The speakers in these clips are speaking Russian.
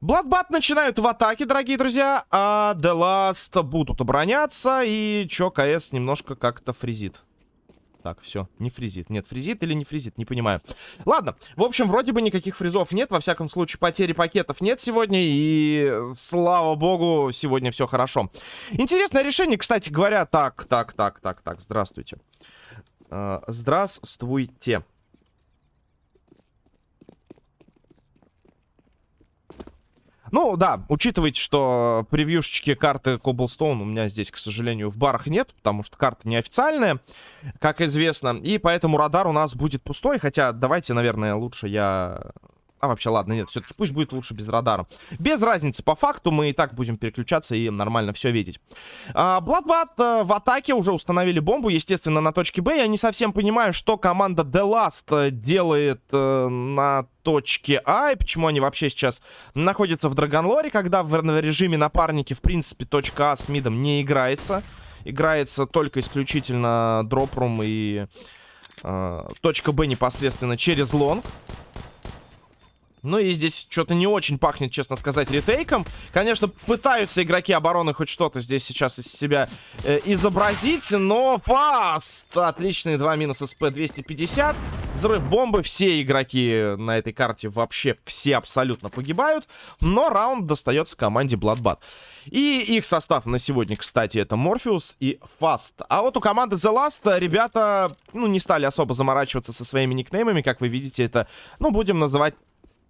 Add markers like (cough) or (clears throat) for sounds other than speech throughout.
Бладбат начинают в атаке, дорогие друзья, а The Last будут обороняться, и чё, КС немножко как-то фризит. Так, все, не фризит. Нет, фризит или не фризит, не понимаю. Ладно, в общем, вроде бы никаких фризов нет. Во всяком случае, потери пакетов нет сегодня. И, слава богу, сегодня все хорошо. Интересное решение, кстати говоря. Так, так, так, так, так, здравствуйте. Uh, здравствуйте. Ну, да, учитывайте, что превьюшечки карты Cobblestone у меня здесь, к сожалению, в барах нет, потому что карта неофициальная, как известно. И поэтому радар у нас будет пустой, хотя давайте, наверное, лучше я а вообще, ладно, нет, все-таки пусть будет лучше без радара. Без разницы, по факту мы и так будем переключаться и нормально все видеть. Bloodbath а, в атаке уже установили бомбу, естественно, на точке Б. Я не совсем понимаю, что команда The Last э, делает а, на точке А, и почему они вообще сейчас находятся в Драгонлоре, когда в, режиме напарники, в принципе, точка А с mid ом не играется. Играется только исключительно drop room и... Uh, точка Б непосредственно через long. Ну и здесь что-то не очень пахнет, честно сказать, retake ом. Конечно, пытаются игроки обороны хоть что-то здесь сейчас из себя э, изобразить, но фаст! Отличные два минуса с П-250. Взрыв бомбы. Все игроки на этой карте вообще все абсолютно погибают. Но раунд достается команде Bloodbath. И их состав на сегодня, кстати, это Морфеус и Фаст. А вот у команды The Last ребята, ну, не стали особо заморачиваться со своими никнеймами. Как вы видите, это, ну, будем называть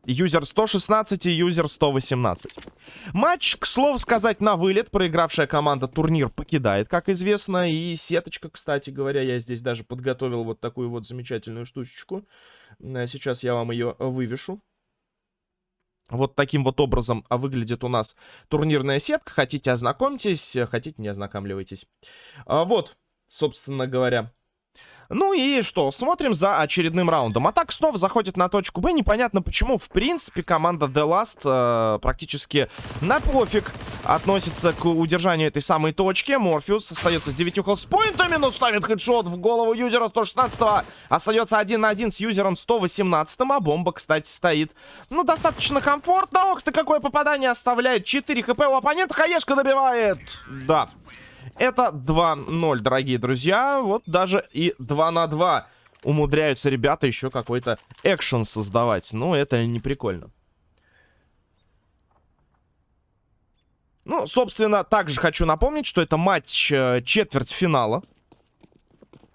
Юзер 116 и юзер 118. Матч, к слову сказать, на вылет. Проигравшая команда турнир покидает, как известно. И сеточка, кстати говоря, я здесь даже подготовил вот такую вот замечательную штучечку. Э, сейчас я вам ее вывешу. Вот таким вот образом выглядит у нас турнирная сетка. Хотите, ознакомьтесь, хотите, не ознакомливайтесь. А вот, собственно говоря, ну и что, смотрим за очередным раундом. Атака снова заходит на точку Б. Непонятно почему. В принципе, команда The Last э, практически на пофиг относится к удержанию этой самой точки. Морфеус остается с 9 холспоинтами, но ставит хедшот в голову юзера 116-го. Остается один на один с юзером 118-м, а бомба, кстати, стоит. Ну, достаточно комфортно. Ох ты, какое попадание оставляет. 4 хп у оппонента. Хаешка добивает. Да. Это 2-0, дорогие друзья. Вот даже и 2 на 2 умудряются ребята еще какой-то экшен создавать. Ну, это не прикольно. Ну, собственно, также хочу напомнить, что это матч э, четвертьфинала.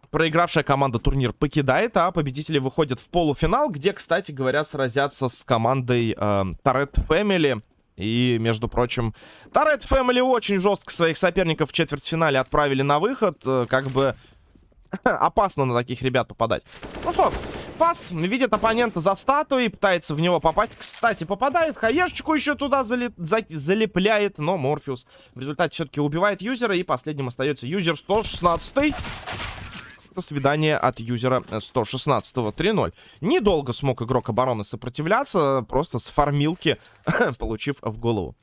Проигравшая команда турнир покидает, а победители выходят в полуфинал, где, кстати говоря, сразятся с командой э, Turret Family. И, между прочим, Тарет Фэмили очень жестко своих соперников в четвертьфинале отправили на выход. Э, как бы (laughs) опасно на таких ребят попадать. Ну что, Фаст видит оппонента за статуей, пытается в него попасть. Кстати, попадает, хаешечку еще туда зали... за... залепляет, но Морфеус в результате все-таки убивает юзера. И последним остается юзер 116 это свидание от юзера 116-го 3-0. Недолго смог игрок обороны сопротивляться, просто с фармилки (laughs) получив в голову.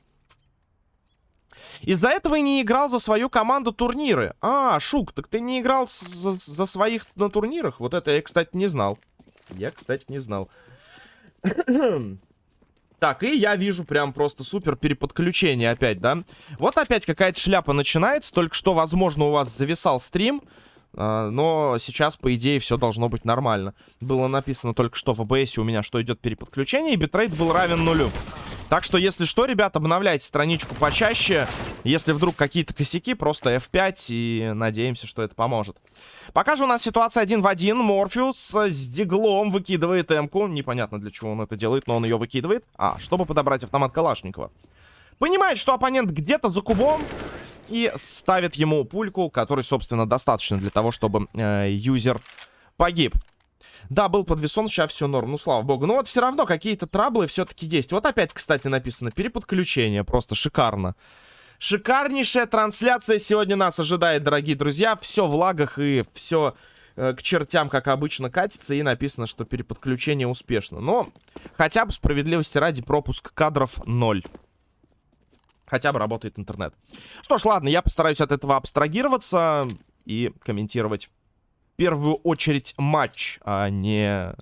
Из-за этого и не играл за свою команду турниры. А, Шук, так ты не играл за, за своих на турнирах? Вот это я, кстати, не знал. Я, кстати, не знал. (clears throat) Так, и я вижу прям просто супер переподключение опять, да? Вот опять какая-то шляпа начинается. Только что, возможно, у вас зависал стрим. А, но сейчас, по идее, все должно быть нормально. Было написано только что в OBS у меня, что идет переподключение, и битрейт был равен нулю. Так что, если что, ребят, обновляйте страничку почаще. Если вдруг какие-то косяки, просто F5, и надеемся, что это поможет. Пока же у нас ситуация один в один. Морфеус с диглом выкидывает М-ку. Непонятно, для чего он это делает, но он ее выкидывает. А, чтобы подобрать автомат Калашникова. Понимает, что оппонент где-то за кубом и ставит ему пульку, который, собственно, достаточно для того, чтобы э, юзер погиб. Да, был подвесон, сейчас все норм, ну слава богу. Но вот все равно какие-то траблы все-таки есть. Вот опять, кстати, написано переподключение, просто шикарно. Шикарнейшая трансляция сегодня нас ожидает, дорогие друзья. Все в лагах и все э, к чертям, как обычно, катится. И написано, что переподключение успешно. Но хотя бы справедливости ради пропуск кадров 0 хотя бы работает интернет. Что ж, ладно, я постараюсь от этого абстрагироваться и комментировать в первую очередь матч, а не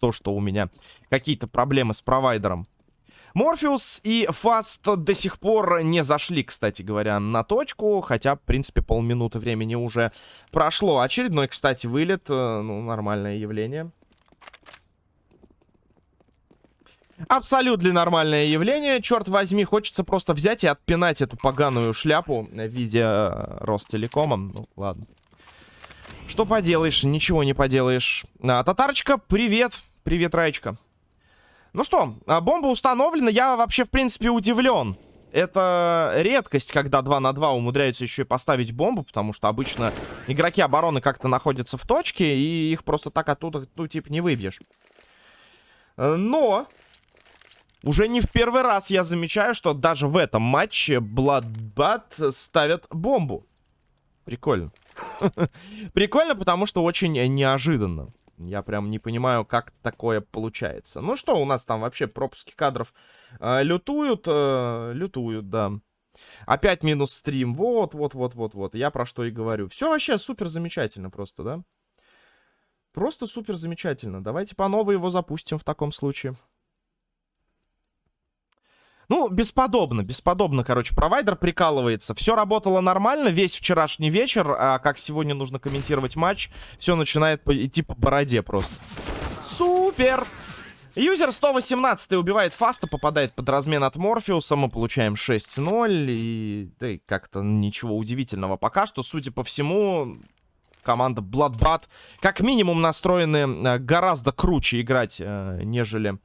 то, что у меня какие-то проблемы с провайдером. Морфеус и Фаст до сих пор не зашли, кстати говоря, на точку. Хотя, в принципе, полминуты времени уже прошло. Очередной, кстати, вылет. Э, ну, нормальное явление. Абсолютно нормальное явление. Черт возьми, хочется просто взять и отпинать эту поганую шляпу в виде э, Ростелекома. Ну, ладно. Что поделаешь, ничего не поделаешь. А, татарочка, привет. Привет, Раечка. Ну что, а, бомба установлена. Я вообще, в принципе, удивлен. Это редкость, когда 2 на 2 умудряются еще и поставить бомбу, потому что обычно игроки обороны как-то находятся в точке, и их просто так оттуда, ну, типа, не выбьешь. Но уже не в первый раз я замечаю, что даже в этом матче Bloodbath ставят бомбу. Прикольно. (laughs) Прикольно, потому что очень неожиданно. Я прям не понимаю, как такое получается. Ну что, у нас там вообще пропуски кадров э, лютуют, э, лютуют, да. Опять минус стрим. Вот, вот, вот, вот, вот. Я про что и говорю. Все вообще супер замечательно просто, да? Просто супер замечательно. Давайте по новой его запустим в таком случае. Ну, бесподобно, бесподобно, короче. Провайдер прикалывается. Все работало нормально весь вчерашний вечер. А как сегодня нужно комментировать матч, все начинает идти по бороде просто. Супер! Юзер 118 убивает фаста, попадает под размен от Морфеуса. Мы получаем 6-0. И да, как-то ничего удивительного пока что. Судя по всему, команда Bloodbath как минимум настроены э, гораздо круче играть, э, нежели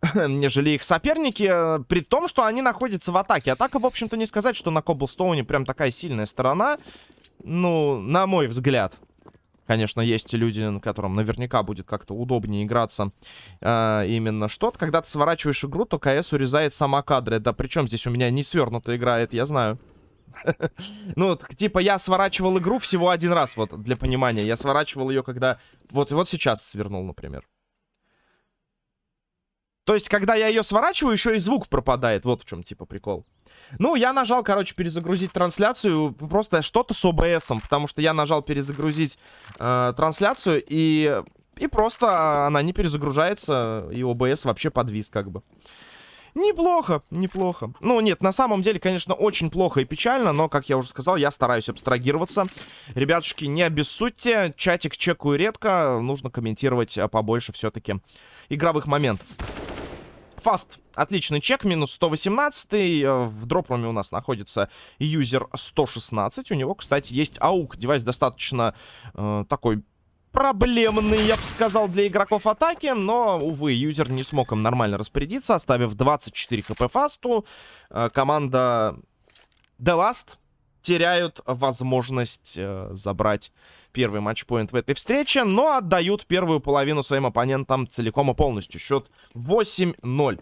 (laughs) нежели их соперники, э, при том, что они находятся в атаке. Атака, в общем-то, не сказать, что на Коблстоуне прям такая сильная сторона. Ну, на мой взгляд. Конечно, есть люди, которым наверняка будет как-то удобнее играться э, именно что-то. Когда ты сворачиваешь игру, то КС урезает сама кадры. Да причем здесь у меня не свернуто играет, я знаю. (laughs) Ну, типа, я сворачивал игру всего один раз, вот, для понимания. Я сворачивал ее, когда... Вот, вот сейчас свернул, например. То есть, когда я ее сворачиваю, еще и звук пропадает. Вот в чем, типа, прикол. Ну, я нажал, короче, перезагрузить трансляцию. Просто что-то с ОБСом. Потому что я нажал перезагрузить э, трансляцию, и, и просто она не перезагружается. И ОБС вообще подвис, как бы. Неплохо, неплохо. Ну, нет, на самом деле, конечно, очень плохо и печально, но, как я уже сказал, я стараюсь абстрагироваться. Ребятушки, не обессудьте, чатик чекаю редко, нужно комментировать а, побольше все-таки игровых моментов. Фаст. Отличный чек. Минус 118. Э, в drop room е у нас находится юзер 116. У него, кстати, есть AUG. Девайс достаточно э, такой проблемный, я бы сказал, для игроков атаки. Но, увы, юзер не смог им нормально распорядиться, оставив 24 хп фасту. Э, команда The Last теряют возможность э, забрать первый матчпоинт в этой встрече, но отдают первую половину своим оппонентам целиком и полностью. Счет 8-0.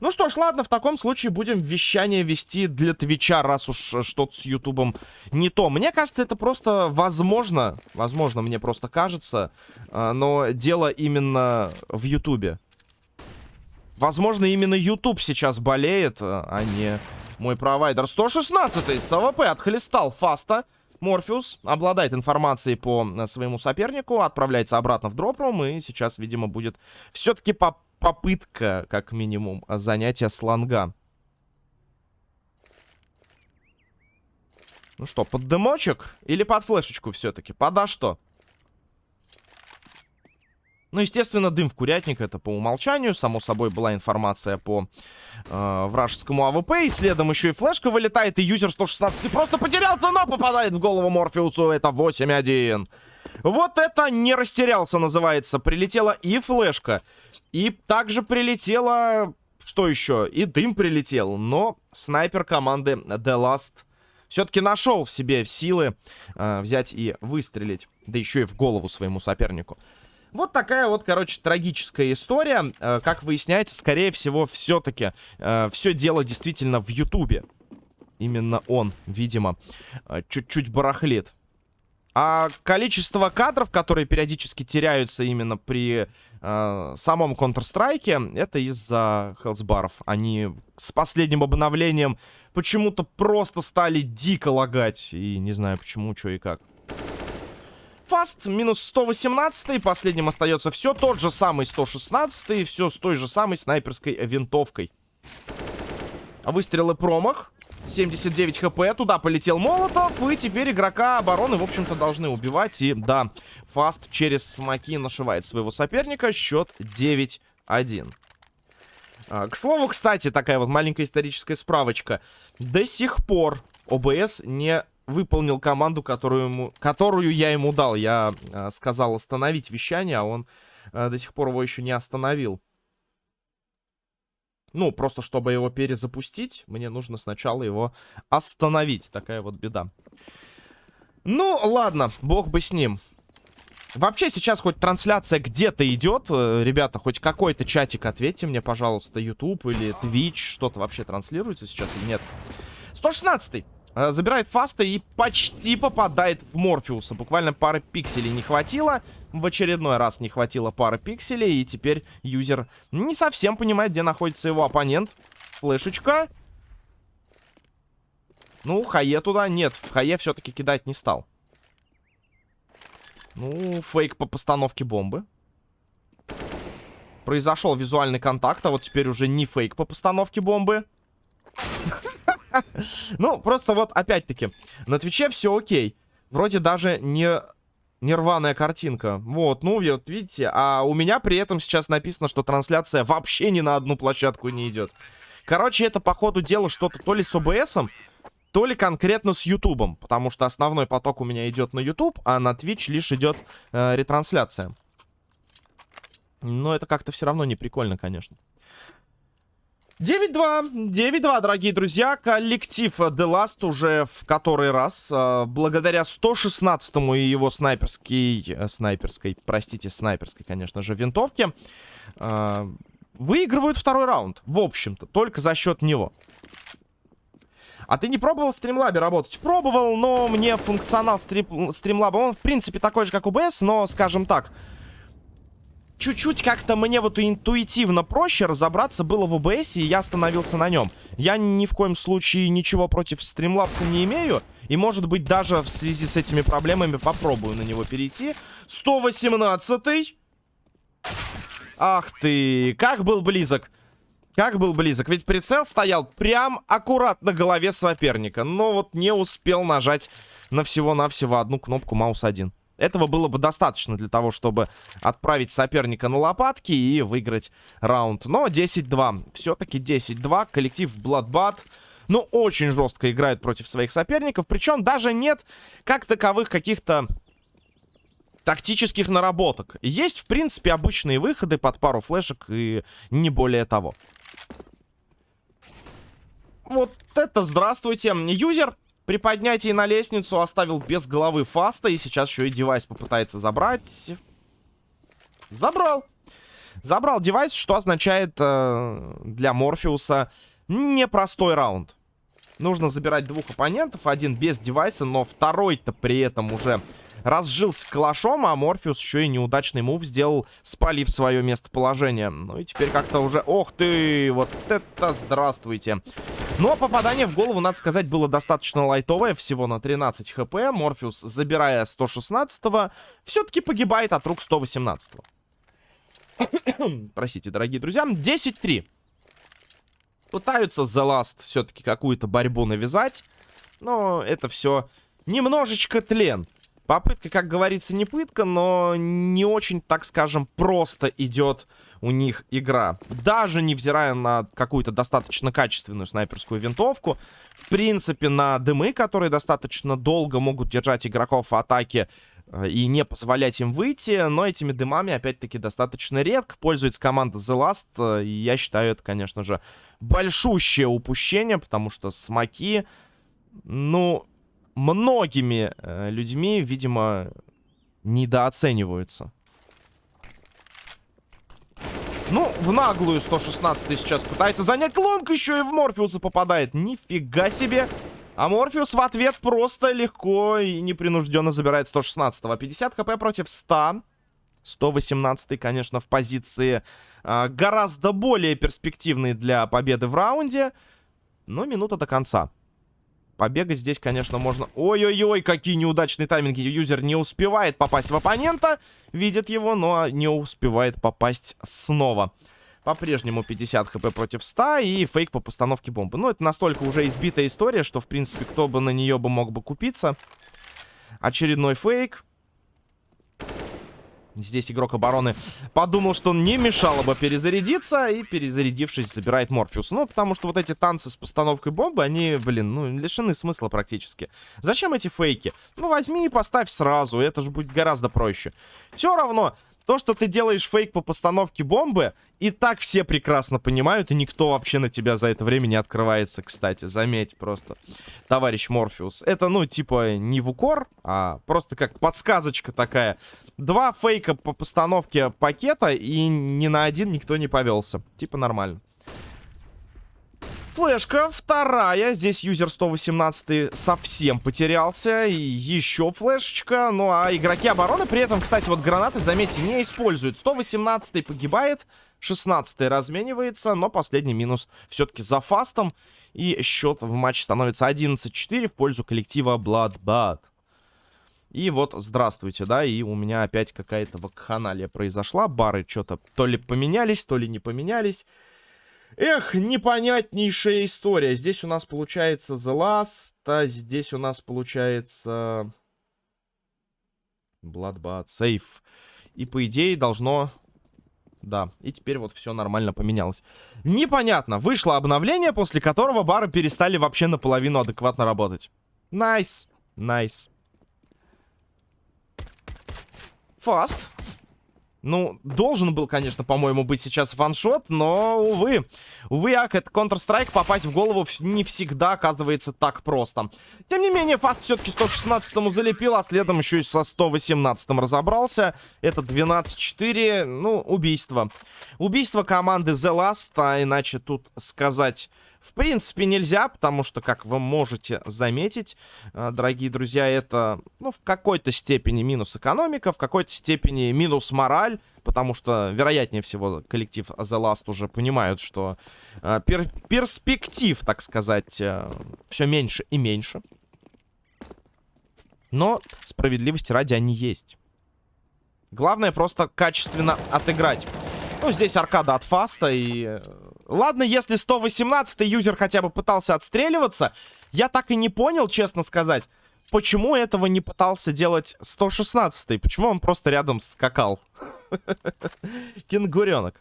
Ну что ж, ладно, в таком случае будем вещание вести для Твича, раз уж что-то с Ютубом не то. Мне кажется, это просто возможно, возможно, мне просто кажется, э, но дело именно в Ютубе. Возможно, именно Ютуб сейчас болеет, э, а не мой провайдер. 116-й с АВП отхлестал Фаста. Морфеус обладает информацией по э, своему сопернику, отправляется обратно в drop room, и сейчас, видимо, будет все-таки по попытка, как минимум, занятия с long а. Ну что, под дымочек или под флешечку все-таки? Пода что? Ну, естественно, дым в курятник, это по умолчанию. Само собой, была информация по э, вражескому АВП. И следом еще и флешка вылетает, и юзер 116 просто потерялся, но попадает в голову Морфеусу. Это 8-1. Вот это не растерялся, называется. Прилетела и флешка. И также прилетела... Что еще? И дым прилетел. Но снайпер команды The Last все-таки нашел в себе силы э, взять и выстрелить. Да еще и в голову своему сопернику. Вот такая вот, короче, трагическая история. Э, как выясняется, скорее всего, все-таки э, все дело действительно в Ютубе. Именно он, видимо, э, чуть-чуть барахлит. А количество кадров, которые периодически теряются именно при э, самом Counter-Strike, это из-за хелсбаров. Они с последним обновлением почему-то просто стали дико лагать. И не знаю почему, что и как. Фаст минус 118, последним остается все тот же самый 116, все с той же самой снайперской винтовкой. Выстрелы промах. 79 хп, туда полетел Молотов, и теперь игрока обороны, в общем-то, должны убивать. И да, Фаст через смоки нашивает своего соперника, счет 9-1. А, к слову, кстати, такая вот маленькая историческая справочка. До сих пор ОБС не выполнил команду, которую, ему, которую я ему дал. Я а, сказал остановить вещание, а он а, до сих пор его еще не остановил. Ну, просто чтобы его перезапустить, мне нужно сначала его остановить. Такая вот беда. Ну, ладно, бог бы с ним. Вообще сейчас хоть трансляция где-то идет. Э, ребята, хоть какой-то чатик ответьте мне, пожалуйста. YouTube или Twitch. Что-то вообще транслируется сейчас или нет? 116 -й. Э, забирает фаста и почти попадает в Морфеуса. Буквально пары пикселей не хватило. В очередной раз не хватило пары пикселей. И теперь юзер не совсем понимает, где находится его оппонент. Флешечка. Ну, Хае туда нет. Хае все-таки кидать не стал. Ну, фейк по постановке бомбы. Произошел визуальный контакт, а вот теперь уже не фейк по постановке бомбы. (laughs) Ну, просто вот, опять-таки, на Твиче все окей. Вроде даже не нерваная картинка. Вот, ну, вот видите. А у меня при этом сейчас написано, что трансляция вообще ни на одну площадку не идет. Короче, это, по ходу дела, что-то то ли с ОБСом, то ли конкретно с Ютубом. Потому что основной поток у меня идет на Ютуб, а на Twitch лишь идет э, ретрансляция. Но это как-то все равно не прикольно, конечно. 9-2, 9-2, дорогие друзья. Коллектив The Last уже в который раз, э, благодаря 116-му и его снайперской, э, снайперской, простите, снайперской, конечно же, винтовке, э, выигрывают второй раунд, в общем-то, только за счет него. А ты не пробовал в стримлабе работать? Пробовал, но мне функционал стрим, стримлаба, он в принципе такой же, как UBS, но, скажем так, чуть-чуть как-то мне вот интуитивно проще разобраться было в OBS, и я остановился на нем. Я ни в коем случае ничего против Streamlabs не имею. И, может быть, даже в связи с этими проблемами попробую на него перейти. 118-й. Ах ты, как был близок. Как был близок. Ведь прицел стоял прям аккурат на голове соперника. Но вот не успел нажать на всего-навсего одну кнопку маус 1. Этого было бы достаточно для того, чтобы отправить соперника на лопатки и выиграть раунд. Но 10-2. Все-таки 10-2. Коллектив Bloodbath ну, очень жестко играет против своих соперников. Причем даже нет как таковых каких-то тактических наработок. Есть, в принципе, обычные выходы под пару флешек и не более того. Вот это здравствуйте. Юзер при поднятии на лестницу оставил без головы фаста. И сейчас еще и девайс попытается забрать. Забрал. Забрал девайс, что означает э, для Морфеуса непростой раунд. Нужно забирать двух оппонентов. Один без девайса, но второй-то при этом уже разжился калашом, а Морфеус еще и неудачный мув сделал, спалив свое местоположение. Ну и теперь как-то уже... Ох ты! Вот это здравствуйте! Но попадание в голову, надо сказать, было достаточно лайтовое, всего на 13 хп. Морфеус, забирая 116-го, все-таки погибает от рук 118-го. Простите, дорогие друзья. 10-3. Пытаются The Last все-таки какую-то борьбу навязать. Но это все немножечко тлен. Попытка, как говорится, не пытка, но не очень, так скажем, просто идет у них игра. Даже невзирая на какую-то достаточно качественную снайперскую винтовку, в принципе, на дымы, которые достаточно долго могут держать игроков в атаке э, и не позволять им выйти, но этими дымами, опять-таки, достаточно редко пользуется команда The Last, э, и я считаю это, конечно же, большущее упущение, потому что смоки, ну, многими э, людьми, видимо, недооцениваются. Ну, в наглую 116 сейчас пытается занять лонг, еще и в Морфеуса попадает. Нифига себе. А Морфеус в ответ просто легко и непринужденно забирает 116 -го. 50 хп против 100. 118 конечно, в позиции а, гораздо более перспективной для победы в раунде. Но минута до конца. Побегать здесь, конечно, можно... Ой-ой-ой, какие неудачные тайминги. Юзер не успевает попасть в оппонента. Видит его, но не успевает попасть снова. По-прежнему 50 хп против 100 и фейк по постановке бомбы. Ну, это настолько уже избитая история, что, в принципе, кто бы на нее бы мог бы купиться. Очередной фейк. Здесь игрок обороны подумал, что не мешало бы перезарядиться. И, перезарядившись, забирает Морфеус. Ну, потому что вот эти танцы с постановкой бомбы, они, блин, ну, лишены смысла практически. Зачем эти фейки? Ну, возьми и поставь сразу. Это же будет гораздо проще. Все равно, то, что ты делаешь фейк по постановке бомбы, и так все прекрасно понимают, и никто вообще на тебя за это время не открывается, кстати. Заметь просто, товарищ Морфеус. Это, ну, типа, не в укор, а просто как подсказочка такая. Два фейка по постановке пакета, и ни на один никто не повелся. Типа нормально. Флешка вторая. Здесь юзер 118 совсем потерялся. И еще флешечка. Ну, а игроки обороны при этом, кстати, вот гранаты, заметьте, не используют. 118 погибает. 16 разменивается. Но последний минус все-таки за фастом. И счет в матче становится 11-4 в пользу коллектива Bloodbath. И вот, здравствуйте, да, и у меня опять какая-то вакханалия произошла. Бары что-то то ли поменялись, то ли не поменялись. Эх, непонятнейшая история. Здесь у нас получается The Last, а здесь у нас получается... Bloodbath, Safe. И по идее должно... Да, и теперь вот все нормально поменялось. Непонятно. Вышло обновление, после которого бары перестали вообще наполовину адекватно работать. Nice, nice. Nice. Nice. Фаст. Ну, должен был, конечно, по-моему, быть сейчас ваншот, но, увы. Увы, ак, это Counter-Strike, попасть в голову не всегда оказывается так просто. Тем не менее, Фаст все-таки 116-му залепил, а следом еще и со 118-м разобрался. Это 12-4, ну, убийство. Убийство команды The Last, а иначе тут сказать в принципе, нельзя, потому что, как вы можете заметить, э, дорогие друзья, это, ну, в какой-то степени минус экономика, в какой-то степени минус мораль, потому что, вероятнее всего, коллектив The Last уже понимают, что э, пер перспектив, так сказать, э, все меньше и меньше. Но справедливости ради они есть. Главное просто качественно отыграть. Ну, здесь аркада от фаста и... Ладно, если 118 юзер хотя бы пытался отстреливаться, я так и не понял, честно сказать, почему этого не пытался делать 116 -й? Почему он просто рядом скакал? (laughs) Кенгуренок.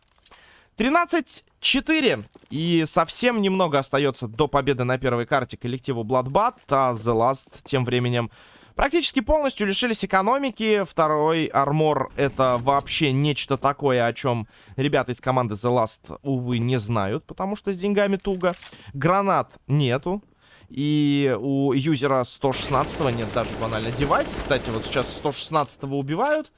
13-4. И совсем немного остается до победы на первой карте коллективу Bloodbath. А The Last тем временем Практически полностью лишились экономики. Второй армор это вообще нечто такое, о чем ребята из команды The Last, увы, не знают, потому что с деньгами туго. Гранат нету. И у юзера 116 нет даже банально девайса. Кстати, вот сейчас 116 убивают.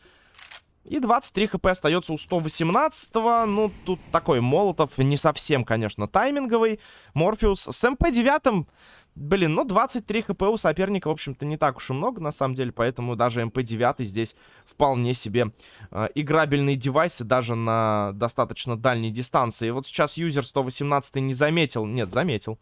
И 23 хп остается у 118 -го. Ну, тут такой Молотов не совсем, конечно, тайминговый. Морфеус с MP-9 Блин, ну 23 хп у соперника, в общем-то, не так уж и много, на самом деле, поэтому даже MP-9 здесь вполне себе э, играбельный девайс, и даже на достаточно дальней дистанции. И вот сейчас юзер 118 не заметил, нет, заметил.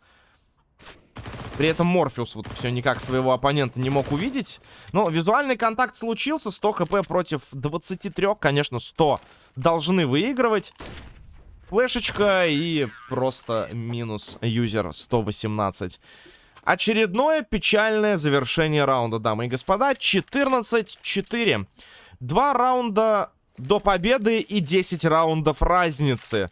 При этом Морфеус вот все никак своего оппонента не мог увидеть. Но визуальный контакт случился, 100 хп против 23, конечно, 100 должны выигрывать. Флешечка и просто минус юзер 118. Очередное печальное завершение раунда, дамы и господа. 14-4. Два раунда до победы и 10 раундов разницы.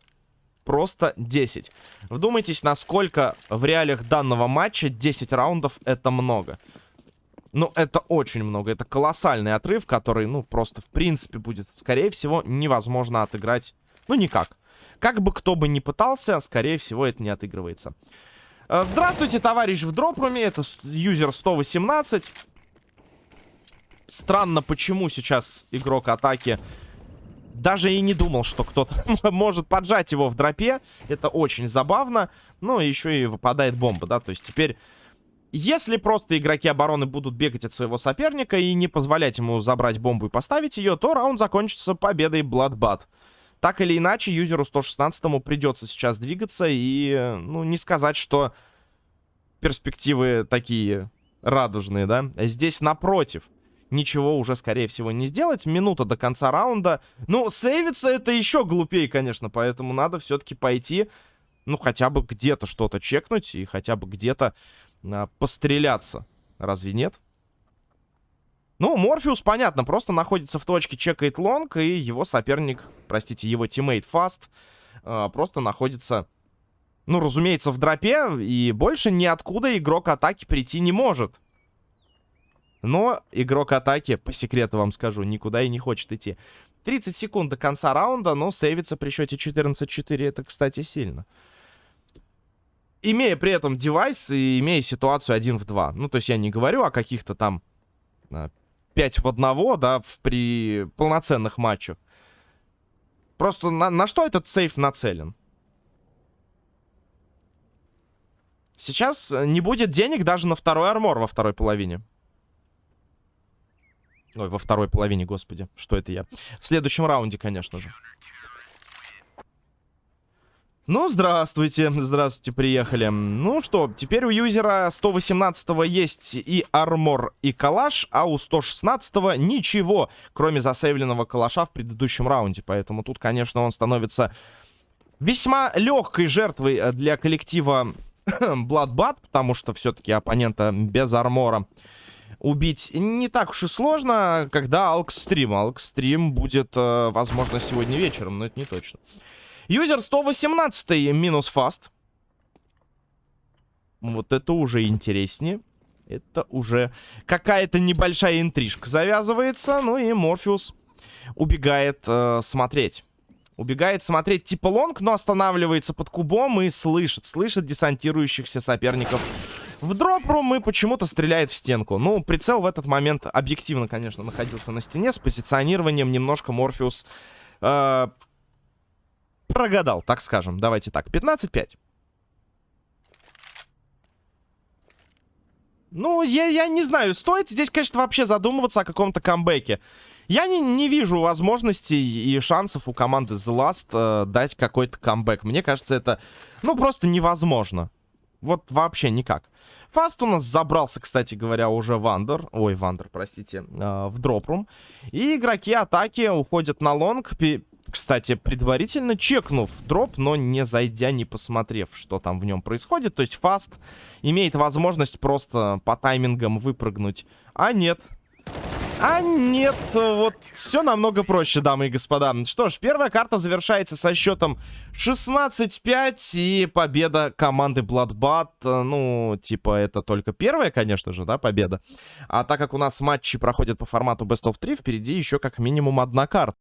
Просто 10. Вдумайтесь, насколько в реалиях данного матча 10 раундов это много. Ну, это очень много. Это колоссальный отрыв, который, ну, просто в принципе будет, скорее всего, невозможно отыграть. Ну, никак. Как бы кто бы ни пытался, скорее всего, это не отыгрывается. Э, здравствуйте, товарищ в дропруме. Это юзер 118. Странно, почему сейчас игрок атаки даже и не думал, что кто-то (laughs) может поджать его в дропе. Это очень забавно. Ну, еще и выпадает бомба, да. То есть теперь, если просто игроки обороны будут бегать от своего соперника и не позволять ему забрать бомбу и поставить ее, то раунд закончится победой Bloodbath. Так или иначе, юзеру 116 придется сейчас двигаться и, ну, не сказать, что перспективы такие радужные, да? Здесь напротив. Ничего уже, скорее всего, не сделать. Минута до конца раунда. Ну, сейвиться это еще глупее, конечно. Поэтому надо все-таки пойти, ну, хотя бы где-то что-то чекнуть. И хотя бы где-то а, постреляться. Разве нет? Ну, Морфеус, понятно, просто находится в точке, чекает лонг, и его соперник, простите, его тиммейт Фаст, э, просто находится, ну, разумеется, в дропе, и больше ниоткуда игрок атаки прийти не может. Но игрок атаки, по секрету вам скажу, никуда и не хочет идти. 30 секунд до конца раунда, но сейвится при счете 14-4, это, кстати, сильно. Имея при этом девайс и имея ситуацию 1 в 2. Ну, то есть я не говорю о каких-то там а, 5 в 1, да, в, при полноценных матчах. Просто на, на что этот сейф нацелен? Сейчас не будет денег даже на второй армор во второй половине. Ой, во второй половине, господи. Что это я? В следующем раунде, конечно же. Ну, здравствуйте, здравствуйте, приехали. Ну что, теперь у юзера 118 есть и армор, и калаш, а у 116 ничего, кроме засейвленного калаша в предыдущем раунде. Поэтому тут, конечно, он становится весьма легкой жертвой для коллектива (coughs) Bloodbath, потому что все-таки оппонента без армора убить не так уж и сложно, когда Алкстрим. Алкстрим будет, э, возможно, сегодня вечером, но это не точно. Юзер 118 минус фаст. Вот это уже интереснее. Это уже какая-то небольшая интрижка завязывается. Ну и Морфеус убегает э, смотреть. Убегает смотреть типа лонг, но останавливается под кубом и слышит, слышит десантирующихся соперников. В дропрум и почему-то стреляет в стенку. Ну, прицел в этот момент объективно, конечно, находился на стене. С позиционированием немножко Морфеус э, прогадал, так скажем. Давайте так, 15-5. Ну, я, я не знаю, стоит здесь, конечно, вообще задумываться о каком-то камбэке. Я не, не вижу возможностей и шансов у команды The Last э, дать какой-то камбэк. Мне кажется, это, ну, просто невозможно. Вот вообще никак. Фаст у нас забрался, кстати говоря, уже Вандер. Ой, Вандер, простите, э, в дропрум. И игроки атаки уходят на лонг кстати, предварительно чекнув дроп, но не зайдя, не посмотрев, что там в нем происходит. То есть фаст имеет возможность просто по таймингам выпрыгнуть. А нет. А нет, вот все намного проще, дамы и господа. Что ж, первая карта завершается со счетом 16-5 и победа команды Bloodbath. Ну, типа, это только первая, конечно же, да, победа. А так как у нас матчи проходят по формату Best of 3, впереди еще как минимум одна карта.